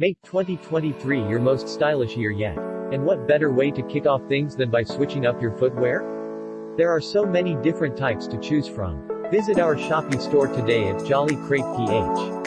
Make 2023 your most stylish year yet. And what better way to kick off things than by switching up your footwear? There are so many different types to choose from. Visit our Shopee store today at Jolly Crate PH.